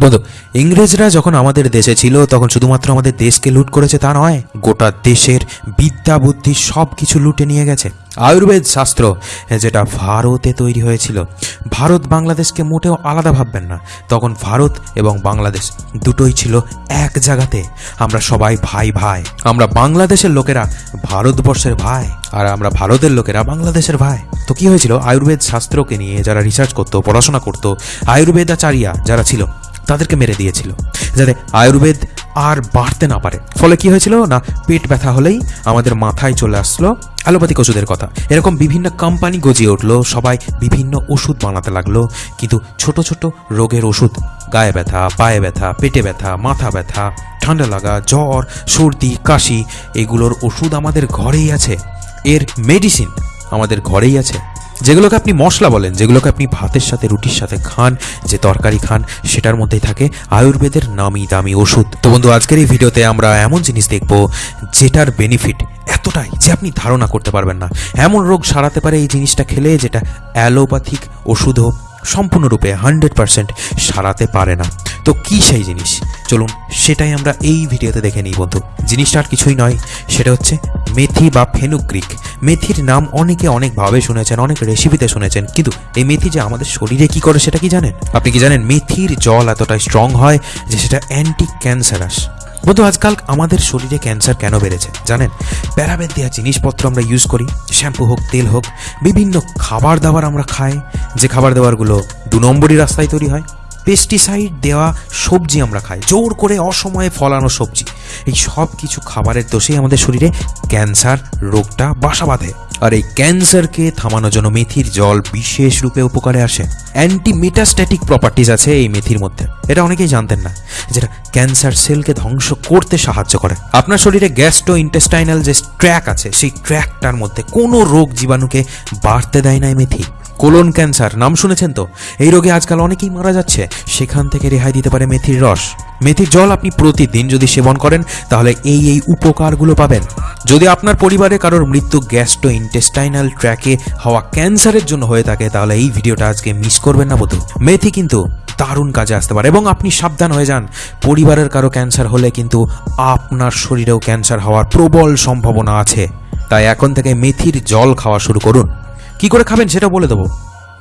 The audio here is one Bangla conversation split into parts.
বন্ধু, ইংরেজরা যখন আমাদের দেশে ছিল, তখন শুধুমাত্র আমাদের দেশকে লুট করেছে তা নয়, গোটা দেশের বিদ্যা, বুদ্ধি সব কিছু লুটে নিয়ে গেছে। আয়ুর্বেদ শাস্ত্র, যেটা ভারতে তৈরি হয়েছিল। ভারত বাংলাদেশকে মোটেও আলাদা ভাববেন না। তখন ভারত এবং বাংলাদেশ দুটোই ছিল এক জায়গাতে। আমরা সবাই ভাই ভাই। আমরা বাংলাদেশের লোকেরা ভারতবর্ষের ভাই, আর আমরা ভারতের লোকেরা বাংলাদেশের ভাই। তো কি হয়েছিল? আয়ুর্বেদ শাস্ত্রকে নিয়ে যারা রিসার্চ করতো, পড়াশোনা করতো আয়ুর্বেদাচারিয়া যারা ছিল তাদেরকে মেরে দিয়েছিল, যাতে আয়ুর্বেদ আর বাড়তে না পারে। ফলে কি হয়েছিল না, পেট ব্যথা হলেই আমাদের মাথায় চলে আসলো অ্যালোপ্যাথিক ওষুধের কথা। এরকম বিভিন্ন কোম্পানি গজিয়ে উঠল, সবাই বিভিন্ন ওষুধ বানাতে লাগল, কিন্তু ছোট ছোট রোগের ওষুধ, গায়ে ব্যথা, পায়ে ব্যথা, পেটে ব্যথা, মাথা ব্যথা, ঠান্ডা লাগা, জ্বর, সর্দি, কাশি, এগুলোর ওষুধ আমাদের ঘরেই আছে। এর মেডিসিন আমাদের ঘরেই আছে। যেগুলোকে আপনি মশলা বলেন, যেগুলোকে আপনি ভাতের সাথে, রুটির সাথে খান, যে তরকারি খান, সেটার মধ্যেই থাকে আয়ুর্বেদের নামি দামি ওষুধ। তো বন্ধু, আজকের এই ভিডিওতে আমরা এমন জিনিস দেখব যেটার বেনিফিট এতটাই যে আপনি ধারণা করতে পারবেন না। এমন রোগ সারাতে পারে এই জিনিসটা খেলে যেটা অ্যালোপ্যাথিক ওষুধও সম্পূর্ণরূপে হান্ড্রেড পারসেন্ট সারাতে পারে না। তো কি সেই জিনিস? চলুন, সেটাই আমরা এই ভিডিওতে দেখে নিই বন্ধু। জিনিসটা আর কিছুই নয়, সেটা হচ্ছে মেথি বা ফেনুগ্রিক মেথির নাম অনেকে অনেকভাবে শুনেছেন, অনেক রেসিপিতে শুনেছেন, কিন্তু এই মেথি যে আমাদের শরীরে কি করে সেটা কি জানেন? আপনি কি জানেন মেথির জল এতটাই স্ট্রং হয় যে সেটা অ্যান্টি ক্যান্সারাস বন্ধু, আজকাল আমাদের শরীরে ক্যান্সার কেন বেড়েছে, জানেন? প্যারাবেদ দেওয়া জিনিসপত্র আমরা ইউজ করি শ্যাম্পু হোক, তেল হোক, বিভিন্ন খাবার দাবার আমরা খাই, যে খাবার দাবারগুলো দু নম্বরই রাস্তায় তৈরি হয়। পেস্টিসাইড দেওয়া সবজি আমরা খাই। জোর করে অসময়ে ফলানো সবজি। এই সব কিছু খাবারের দোষেই আমাদের শরীরে ক্যান্সার, রোগটা বাসা বাঁধে। আর এই ক্যান্সারকে থামানোর জন্য মেথির জল বিশেষ রূপে উপকারে আসে। অ্যান্টি মেটাস্ট্যাটিক প্রপার্টিজ আছে এই মেথির মধ্যে। এটা অনেকেই জানতেন না, যেটা ক্যান্সার সেলকে ধ্বংস করতে সাহায্য করে। আপনার শরীরে গ্যাস্ট্রো ইন্টেস্টাইনাল যে ট্র্যাক আছে, সেই ট্র্যাকটার মধ্যে কোনো রোগ জীবাণুকে বাড়তে দেয় না এই মেথি। কোলন ক্যান্সার, নাম শুনেছেন তো? এই রোগে আজকাল অনেকেই মারা যাচ্ছে। সেখান থেকে রেহাই দিতে পারে মেথির রস। মেথির জল আপনি প্রতিদিন যদি সেবন করেন, তাহলে এই এই উপকারগুলো পাবেন। যদি আপনার পরিবারে কারোর মৃত্যু গ্যাস্ট্রো ইন্টেস্টাইনাল ট্র্যাকে হওয়া ক্যান্সারের জন্য হয়ে থাকে, তাহলে এই ভিডিওটা আজকে মিস করবেন না বধু মেথি কিন্তু দারুণ কাজে আসতে পারে এবং আপনি সাবধান হয়ে যান। পরিবারের কারও ক্যান্সার হলে কিন্তু আপনার শরীরেও ক্যান্সার হওয়ার প্রবল সম্ভাবনা আছে। তাই এখন থেকে মেথির জল খাওয়া শুরু করুন। কি করে খাবেন সেটা বলে দেবো।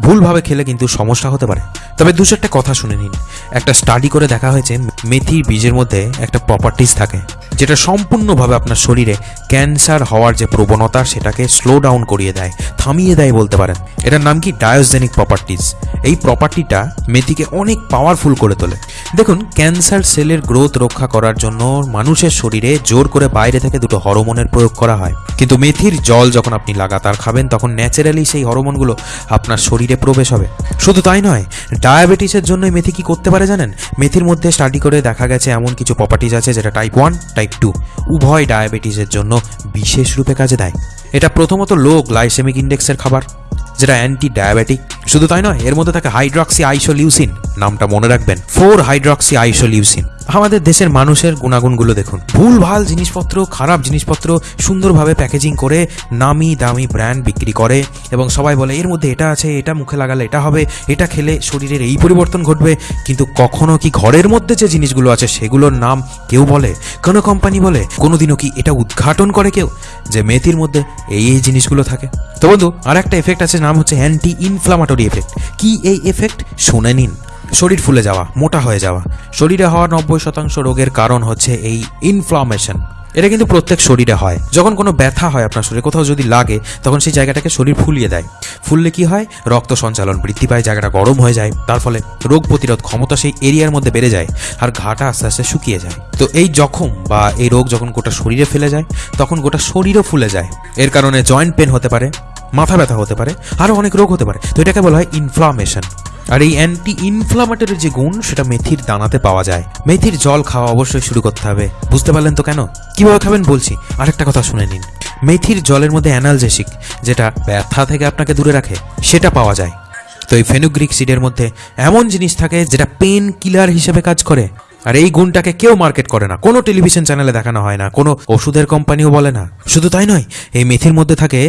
ভুলভাবে খেলে কিন্তু সমস্যা হতে পারে। তবে দু চারটে কথা শুনে নিন। একটা স্টাডি করে দেখা হয়েছে মেথির বীজের মধ্যে একটা প্রপার্টিস থাকে। যেটা সম্পূর্ণভাবে আপনার শরীরে ক্যান্সার হওয়ার যে প্রবণতা, সেটাকে স্লো ডাউন করিয়ে দেয়, থামিয়ে দেয় বলতে পারেন। এটার নাম কি? ডায়োজেনিক প্রপার্টিজ এই প্রপার্টিটা মেথিকে অনেক পাওয়ারফুল করে তোলে। দেখুন, ক্যান্সার সেলের গ্রোথ রক্ষা করার জন্য মানুষের শরীরে জোর করে বাইরে থেকে দুটো হরমোনের প্রয়োগ করা হয়। কিন্তু মেথির জল যখন আপনি লাগাতার খাবেন, তখন ন্যাচারালি সেই হরমোনগুলো আপনার শরীরে প্রবেশ হবে। শুধু তাই নয় ডায়াবেটিসের জন্য মেথি কি করতে পারে জানেন? মেথির মধ্যে স্টাডি করে দেখা গেছে এমন কিছু প্রপার্টিজ আছে যেটা টাইপ ওয়ান টাইপ টু উভয় ডায়াবেটিসের জন্য বিশেষ রূপে কাজে দেয়। এটা প্রথমত লো গ্লাইসেমিক ইন্ডেক্সের খাবার। যেটা অ্যান্টি ডায়াবেটিক শুধু তাই নয়, এর মধ্যে থাকে হাইড্রক্সি আইসোলিউসিন নামটা মনে রাখবেন। ফোর হাইড্রক্সি আইসোলিউসিন আমাদের দেশের মানুষের গুণাগুণগুলো দেখুন। ভুল, ভালো জিনিসপত্র, খারাপ জিনিসপত্র সুন্দরভাবে প্যাকেজিং করে নামি দামি ব্র্যান্ড বিক্রি করে এবং সবাই বলে, এর মধ্যে এটা আছে, এটা মুখে লাগালে এটা হবে, এটা খেলে শরীরের এই পরিবর্তন ঘটবে। কিন্তু কখনো কি ঘরের মধ্যে যে জিনিসগুলো আছে, সেগুলোর নাম কেউ বলে? কোনো কোম্পানি বলে? কোনোদিনও কি এটা উদ্ঘাটন করে কেউ? যে মেথির মধ্যে এই এই জিনিসগুলো থাকে। তো বন্ধু আর একটা এফেক্ট আছে, নাম হচ্ছে অ্যান্টি ইনফ্লামেটরি এফেক্ট কি এই এফেক্ট শুনে নিন। শরীর ফুলে যাওয়া, মোটা হয়ে যাওয়া। শরীরে হওয়া নব্বই শতাংশ রোগের কারণ হচ্ছে এই ইনফ্লামেশন এটা কিন্তু প্রত্যেক শরীরে হয়। যখন কোনো ব্যথা হয় আপনার শরীরে, কোথাও যদি লাগে, তখন সেই জায়গাটাকে শরীর ফুলিয়ে দেয়। ফুললে কি হয়? রক্ত সঞ্চালন বৃদ্ধি পায়, জায়গাটা গরম হয়ে যায়। তার ফলে রোগ প্রতিরোধ ক্ষমতা সেই এরিয়ার মধ্যে বেড়ে যায় আর ঘাটা আস্তে আস্তে শুকিয়ে যায়। তো এই জখম বা এই রোগ যখন গোটা শরীরে ফেলে যায়, তখন গোটা শরীরও ফুলে যায়। এর কারণে জয়েন্ট পেন হতে পারে মাথা ব্যথা হতে পারে আরও অনেক রোগ হতে পারে। তো এটাকে বলা হয় ইনফ্লামেশন আর এই অ্যান্টি ইনফ্লামেটরি যে গুণ, সেটা মেথির দানাতে পাওয়া যায়। মেথির জল খাওয়া অবশ্যই শুরু করতে হবে। বুঝতে পারলেন তো কেন? কীভাবে খাবেন বলছি। আরেকটা কথা শুনে নিন। মেথির জলের মধ্যে অ্যানালজেসিক যেটা ব্যথা থেকে আপনাকে দূরে রাখে, সেটা পাওয়া যায়। তো এই ফেনুগ্রিক সিডের মধ্যে এমন জিনিস থাকে, যেটা পেন কিলার হিসেবে কাজ করে। আর এই গুণটাকে কেউ মার্কেট করে না। কোনো টেলিভিশন চ্যানেলে দেখানো হয় না, কোনো ওষুধের কোম্পানিও বলে না। শুধু তাই নয়, এই মেথির মধ্যে থাকে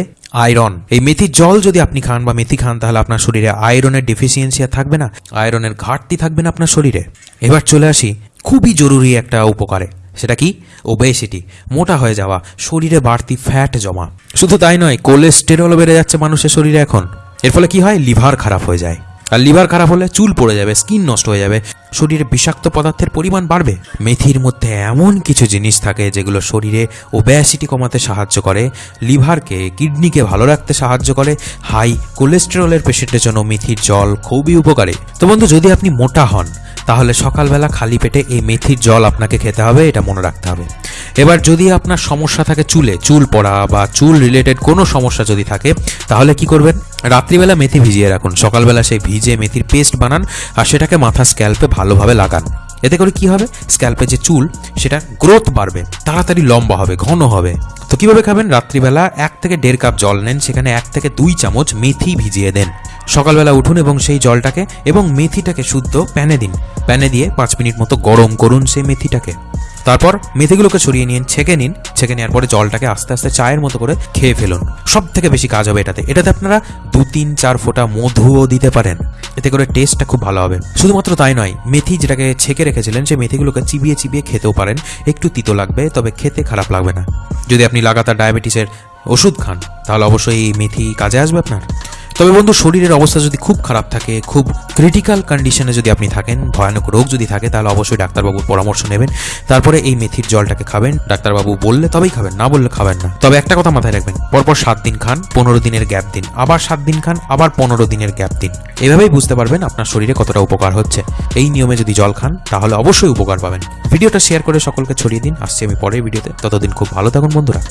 আয়রন। এই মেথির জল যদি আপনি খান বা মেথি খান, তাহলে আপনার শরীরে আয়রনের ডেফিসিয়েন্সি আর থাকবে না, আয়রনের ঘাটতি থাকবে না আপনার শরীরে। এবার চলে আসি খুবই জরুরি একটা উপকারে, সেটা কি? ওবেসিটি মোটা হয়ে যাওয়া, শরীরে বাড়তি ফ্যাট জমা। শুধু তাই নয় কোলেস্টেরল বেড়ে যাচ্ছে মানুষের শরীরে এখন। এর ফলে কি হয়? লিভার খারাপ হয়ে যায়। আর লিভার খারাপ হলে চুল পড়ে যাবে, স্কিন নষ্ট হয়ে যাবে, শরীরে বিষাক্ত পদার্থের পরিমাণ বাড়বে। মেথির মধ্যে এমন কিছু জিনিস থাকে যেগুলো শরীরে ওব্যাসিটি কমাতে সাহায্য করে, লিভারকে, কিডনিকে ভালো রাখতে সাহায্য করে, হাই কোলেস্টেরলের পেশেন্টের জন্য মেথির জল খুবই উপকারী। তো বন্ধু, যদি আপনি মোটা হন, তাহলে সকালবেলা খালি পেটে এই মেথির জল আপনাকে খেতে হবে, এটা মনে রাখতে হবে। এবার যদি আপনার সমস্যা থাকে চুলে, চুল পড়া বা চুল রিলেটেড কোনো সমস্যা যদি থাকে, তাহলে কি করবেন? রাত্রিবেলা মেথি ভিজিয়ে রাখুন। সকালবেলা সেই ভিজে মেথির পেস্ট বানান আর সেটাকে মাথা স্ক্যাল্পে ভালোভাবে লাগান। এতে করে কি হবে? স্ক্যাল্পে যে চুল, সেটা গ্রোথ বাড়বে, তাড়াতাড়ি লম্বা হবে, ঘন হবে। তো কীভাবে খাবেন? রাত্রিবেলা এক থেকে দেড় কাপ জল নেন, সেখানে এক থেকে দুই চামচ মেথি ভিজিয়ে দেন। সকালবেলা উঠুন এবং সেই জলটাকে এবং মেথিটাকে শুদ্ধ প্যানে দিন। প্যানে দিয়ে পাঁচ মিনিট মতো গরম করুন সেই মেথিটাকে। তারপর মেথিগুলোকে ছড়িয়ে নিন, ছেঁকে নিন। ছেঁকে নেওয়ার পরে জলটাকে আস্তে আস্তে চায়ের মতো করে খেয়ে ফেলুন। সব থেকে বেশি কাজ হবে এটাতে। এটাতে আপনারা দু, তিন, চার ফোঁটা মধুও দিতে পারেন। এতে করে টেস্টটা খুব ভালো হবে। শুধুমাত্র তাই নয়, মেথি যেটাকে ছেঁকে রেখেছিলেন, সেই মেথিগুলোকে চিবিয়ে চিবিয়ে খেতেও পারেন। একটু তিতো লাগবে, তবে খেতে খারাপ লাগবে না। যদি আপনি লাগাতার ডায়াবেটিসের ওষুধ খান, তাহলে অবশ্যই মেথি কাজে আসবে আপনার। তবে বন্ধু, শরীরের অবস্থা যদি খুব খারাপ থাকে, খুব ক্রিটিক্যাল কন্ডিশনে যদি আপনি থাকেন, ভয়ানক রোগ যদি থাকে, তাহলে অবশ্যই ডাক্তারবাবুর পরামর্শ নেবেন। তারপরে এই মেথির জলটাকে খাবেন। ডাক্তারবাবু বললে তবেই খাবেন, না বললে খাবেন না। তবে একটা কথা মাথায় রাখবেন, পরপর সাত দিন খান, পনেরো দিনের গ্যাপ দিন। আবার সাত দিন খান, আবার পনেরো দিনের গ্যাপ দিন। এভাবেই বুঝতে পারবেন আপনার শরীরে কতটা উপকার হচ্ছে। এই নিয়মে যদি জল খান, তাহলে অবশ্যই উপকার পাবেন। ভিডিওটা শেয়ার করে সকলকে ছড়িয়ে দিন। আসছি আমি পরের ভিডিওতে। ততদিন খুব ভালো থাকুন বন্ধুরা।